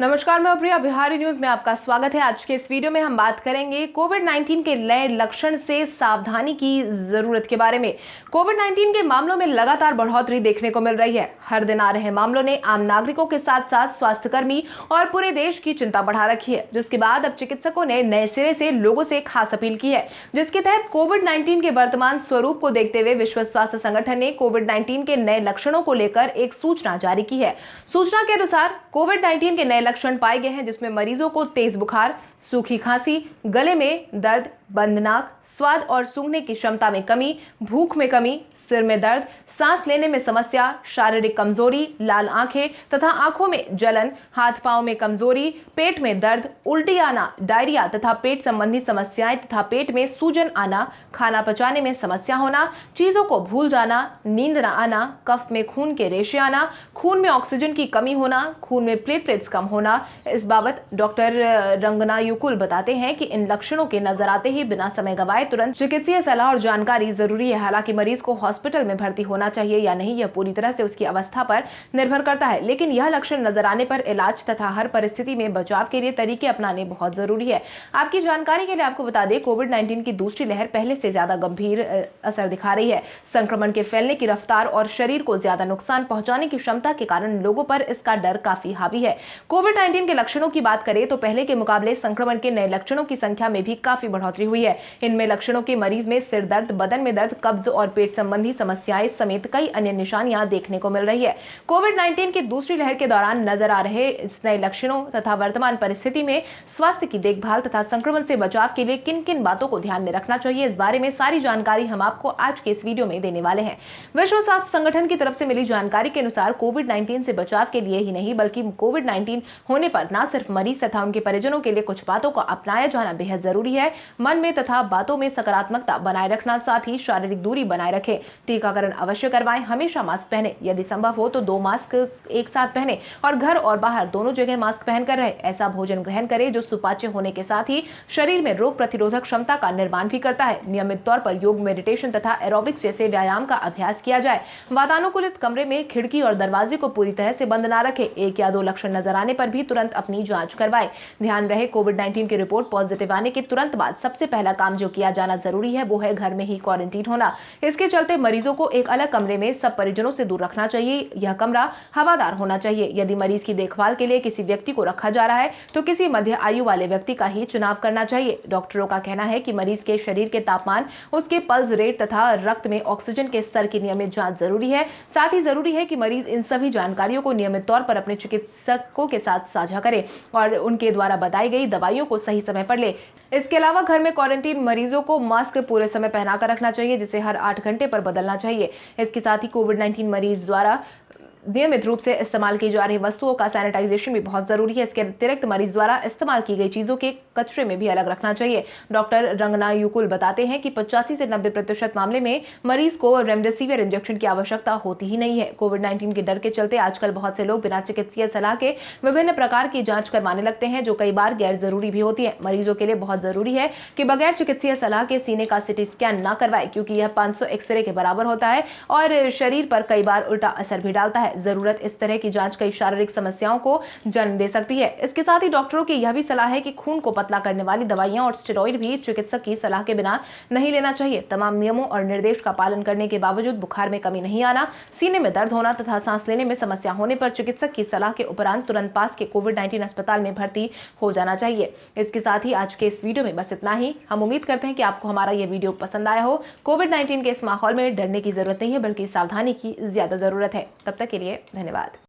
नमस्कार, मैं प्रिया बिहारी न्यूज़ में आपका स्वागत है। आज के इस वीडियो में हम बात करेंगे कोविड 19 के नए लक्षण से सावधानी की ज़रूरत के बारे में। कोविड 19 के मामलों में लगातार बढ़ोतरी देखने को मिल रही है। हर दिन आ रहे मामलों ने आम नागरिकों के साथ साथ स्वास्थ्यकर्मी और पूरे देश की चिंता बढ़ा रखी है। जिसके बाद अब चिकित्सकों ने नए सिरे से लोगों से खास अपील की है। जिसके तहत कोविड नाइन्टीन के वर्तमान स्वरूप को देखते हुए विश्व स्वास्थ्य संगठन ने कोविड नाइन्टीन के नए लक्षणों को लेकर एक सूचना जारी की है। सूचना के अनुसार कोविड नाइन्टीन के नए लक्षण पाए गए हैं, जिसमें मरीजों को तेज बुखार, सूखी खांसी, गले में दर्द, बंदनाक, स्वाद और सूंघने की क्षमता में कमी, भूख में कमी सिर में दर्द, सांस लेने में समस्या, शारीरिक कमज़ोरी, लाल आँखें तथा आँखों में जलन, हाथ पाँव में कमज़ोरी, पेट में दर्द, उल्टी आना, डायरिया तथा पेट संबंधी समस्याएँ तथा पेट में सूजन आना, खाना पचाने में समस्या होना, चीज़ों को भूल जाना, नींद न आना, कफ में खून के रेशे आना, खून में ऑक्सीजन की कमी होना, खून में प्लेटलेट्स कम होना, इस बाबत डॉक्टर रंगना युकुल बताते हैं कि इन लक्षणों के नज़र आते ही बिना समय गवाए तुरंत चिकित्सीय सलाह और जानकारी ज़रूरी है। हालाँकि मरीज़ को हॉस्पिटल में भर्ती होना चाहिए या नहीं, यह पूरी तरह से उसकी अवस्था पर निर्भर करता है। लेकिन यह लक्षण नज़र आने पर इलाज तथा हर परिस्थिति में बचाव के लिए तरीके अपनाने बहुत ज़रूरी है। आपकी जानकारी के लिए आपको बता दें कोविड नाइन्टीन की दूसरी लहर पहले से ज़्यादा गंभीर असर दिखा रही है। संक्रमण के फैलने की रफ्तार और शरीर को ज़्यादा नुकसान पहुँचाने की क्षमता के कारण लोगों पर इसका डर काफ़ी हावी है। कोविड नाइन्टीन के लक्षणों की बात करें तो पहले के मुकाबले संक्रमण के नए लक्षणों की संख्या में भी काफ़ी बढ़ोतरी हुई है। इनमें लक्षणों के मरीज़ में सिर दर्द, बदन में दर्द, कब्ज और पेट संबंधी समस्याएँ समेत कई अन्य निशानियाँ देखने को मिल रही है। कोविड 19 की दूसरी लहर के दौरान नज़र आ रहे इस नए लक्षणों तथा वर्तमान परिस्थिति में स्वास्थ्य की देखभाल तथा संक्रमण से बचाव के लिए किन किन बातों को ध्यान में रखना चाहिए, इस बारे में सारी जानकारी हम आपको आज के इस वीडियो में देने वाले हैं। विश्व स्वास्थ्य संगठन की तरफ़ से मिली जानकारी के अनुसार कोविड नाइन्टीन से बचाव के लिए ही नहीं, बल्कि कोविड नाइन्टीन होने पर न सिर्फ़ मरीज़ तथा उनके परिजनों के लिए कुछ बातों को अपनाया जाना बेहद ज़रूरी है। मन में तथा बातों में सकारात्मकता बनाए रखना, साथ ही शारीरिक दूरी बनाए रखें। टीकाकरण अवश्य करवाएँ। हमेशा मास्क पहने। यदि संभव हो तो दो मास्क एक साथ पहने और घर और बाहर दोनों जगह मास्क पहनकर रहे। ऐसा भोजन ग्रहण करें जो सुपाच्य होने के साथ ही शरीर में रोग प्रतिरोधक क्षमता का निर्माण भी करता है। नियमित तौर पर योग, मेडिटेशन तथा एरोबिक्स जैसे व्यायाम का अभ्यास किया जाए। वातानुकूलित कमरे में खिड़की और दरवाजे को पूरी तरह से बंद न रखे। एक या दो लक्षण नज़र आने पर भी तुरंत अपनी जाँच करवाए। ध्यान रहे कोविड नाइन्टीन की रिपोर्ट पॉजिटिव आने के तुरंत बाद सबसे पहला काम जो किया जाना ज़रूरी है वो है घर में ही क्वारंटीन होना। इसके चलते मरीजों को एक अलग कमरे में सब परिजनों से दूर रखना चाहिए। यह कमरा हवादार होना चाहिए। यदि मरीज़ की देखभाल के लिए किसी व्यक्ति को रखा जा रहा है तो किसी मध्य आयु वाले व्यक्ति का ही चुनाव करना चाहिए। डॉक्टरों का कहना है कि मरीज़ के शरीर के तापमान, उसके पल्स रेट तथा रक्त में ऑक्सीजन के स्तर की नियमित जाँच ज़रूरी है। साथ ही ज़रूरी है कि मरीज़ इन सभी जानकारियों को नियमित तौर पर अपने चिकित्सकों के साथ साझा करे और उनके द्वारा बताई गई दवाइयों को सही समय पर ले। इसके अलावा घर में क्वारंटीन मरीजों को मास्क पूरे समय पहनाकर रखना चाहिए, जिसे हर आठ घंटे पर बदलना चाहिए। इसके साथ ही कोविड नाइन्टीन मरीज़ द्वारा नियमित रूप से इस्तेमाल की जा रही वस्तुओं का सैनिटाइजेशन भी बहुत ज़रूरी है। इसके अतिरिक्त मरीज़ द्वारा इस्तेमाल की गई चीज़ों के कचरे में भी अलग रखना चाहिए। डॉक्टर रंगना युकुल बताते हैं कि पचासी से नब्बे प्रतिशत मामले में मरीज़ को रेमडेसिविर इंजेक्शन की आवश्यकता होती ही नहीं है। कोविड नाइन्टीन के डर के चलते आजकल बहुत से लोग बिना चिकित्सीय सलाह के विभिन्न प्रकार की जाँच करवाने लगते हैं, जो कई बार गैर ज़रूरी भी होती है। मरीजों के लिए बहुत ज़रूरी है कि बगैर चिकित्सीय सलाह के सीने का सिटी स्कैन न करवाए, क्योंकि यह पाँच एक्सरे के बराबर होता है और शरीर पर कई बार उल्टा असर भी डालता है। ज़रूरत इस तरह की जाँच कई शारीरिक समस्याओं को जन्म दे सकती है। इसके साथ ही डॉक्टरों की यह भी सलाह है कि खून को पतला करने वाली दवाइयाँ और स्टेरॉइड भी चिकित्सक की सलाह के बिना नहीं लेना चाहिए। तमाम नियमों और निर्देश का पालन करने के बावजूद बुखार में कमी नहीं आना, सीने में दर्द होना तथा सांस लेने में समस्या होने पर चिकित्सक की सलाह के उपरांत तुरंत पास के कोविड नाइन्टीन अस्पताल में भर्ती हो जाना चाहिए। इसके साथ ही आज के इस वीडियो में बस इतना ही। हम उम्मीद करते हैं कि आपको हमारा यह वीडियो पसंद आया हो। कोविड नाइन्टीन के इस माहौल में डरने की ज़रूरत नहीं है, बल्कि सावधानी की ज़्यादा ज़रूरत है। तब तक के लिए धन्यवाद।